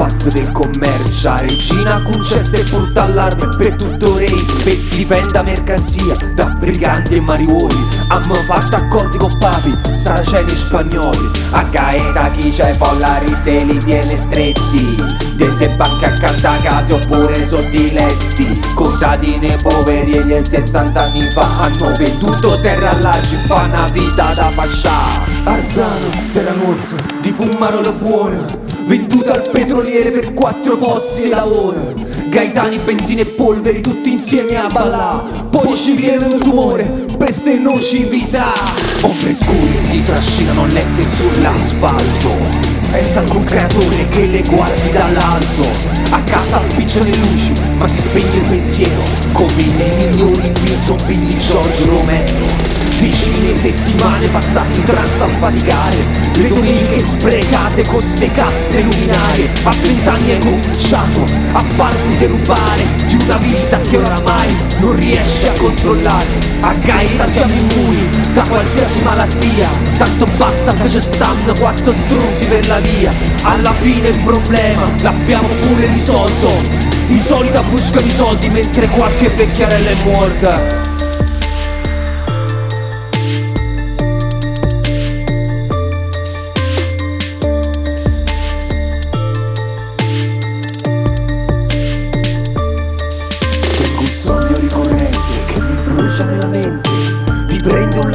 fatto del commercio. Regina concessa e porta allarme per tutto re Per difenda mercanzia da briganti e mariuoli. Hanno fatto accordi con papi, saraceni e spagnoli. A Gaeta chi c'è follari se li tiene stretti. Dente banche accanto a case oppure sotto i letti Contadini poveri e gli 60 anni fa Hanno venduto terra all'arci, fa una vita da pascià Arzano, terra nostra, di Pummarola buona Venduta al petroliere per quattro posti di lavoro Gaetani, benzina e polveri tutti insieme a ballà. Poi ci viene un tumore, peste e nocività Ombre scure si trascinano lette sull'asfalto senza alcun creatore che le guardi dall'alto. A casa appicciano le luci ma si spegne il pensiero Come nei migliori film zombie di Giorgio Romero Decine settimane passate in trance a faticare. Le domeniche sprecate con ste cazze luminarie A vent'anni hai cominciato a farti derubare Di una vita che oramai non riesci a controllare. A Gaeta siamo immuni da qualsiasi malattia Tanto basta che ci stanno quattro struzzi per la via. Alla fine il problema l'abbiamo pure risolto. I soliti buscano i soldi mentre qualche vecchiarella è morta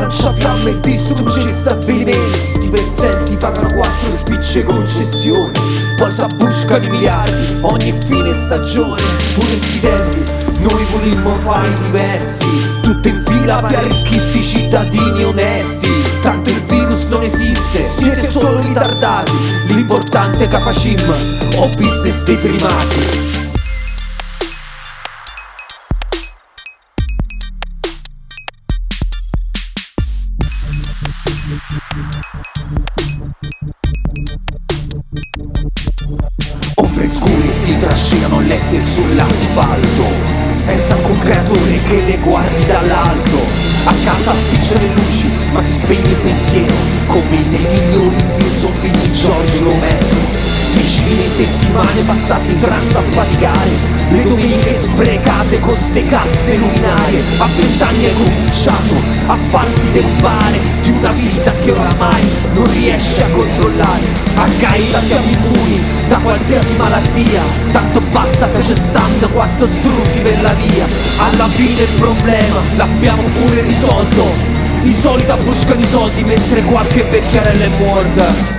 prende un lanciafiamme e distrugge stabilimenti Sti pezzenti pagano quattro spicce concessioni Poi s'abbuscano i miliardi ogni fine stagione. Pure sti tempi noi volimmo fare diversi. Tutte in fila per arricchirsi cittadini onesti. Tanto il virus non esiste, siete solo ritardati. L'importante è facciamo o business dei primati Ombre scure si trascinano lette sull'asfalto Senza alcun creatore che le guardi dall'alto. A casa appicciano le luci ma si spegne il pensiero Come nei migliori film zombie di Giorgio Romero. Decine settimane passate in trance a faticare Le domeniche sprecate con ste cazze luminarie. A vent'anni hai cominciato a farti derubare Di una vita che oramai non riesci a controllare A Gaeta siamo immuni da qualsiasi malattia. Tanto basta che ci stanno quattro struzzi per la via. Alla fine il problema l'abbiamo pure risolto. I soliti buscano i soldi mentre qualche vecchiarella è morta